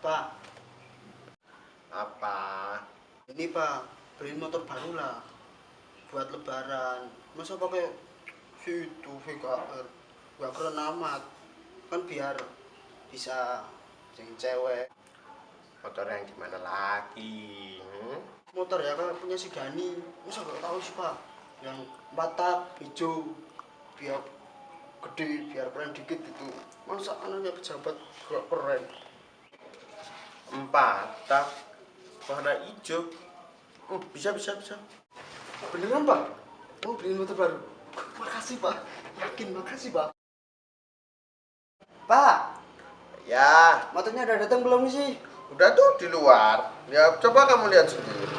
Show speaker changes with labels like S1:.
S1: Pak,
S2: Apa?
S1: ini Pak, beliin motor baru lah. Buat lebaran. Masa pakai situ VKR? Gak keren amat. Kan biar bisa yang cewek.
S2: Motor yang gimana lagi? Hmm?
S1: Motor ya kan punya si Dani. Masa gak tahu sih Pak? Yang empat tak hijau. Biar gede, biar keren dikit gitu. Masa anaknya pejabat gak keren?
S2: Empat tak warna hijau. Hmm, bisa bisa bisa.
S1: Beneran Pak? Mau beliin motor baru? Makasih Pak. Yakin, makasih Pak. Pak,
S2: Ya,
S1: motornya udah datang belum sih?
S2: udah tuh di luar. Ya coba kamu lihat sendiri.